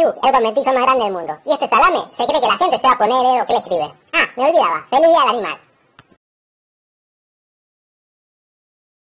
El conventillo más grande del mundo. Y este salame se cree que la gente se va a poner o que le escribe. Ah, me olvidaba. Feliz día del animal.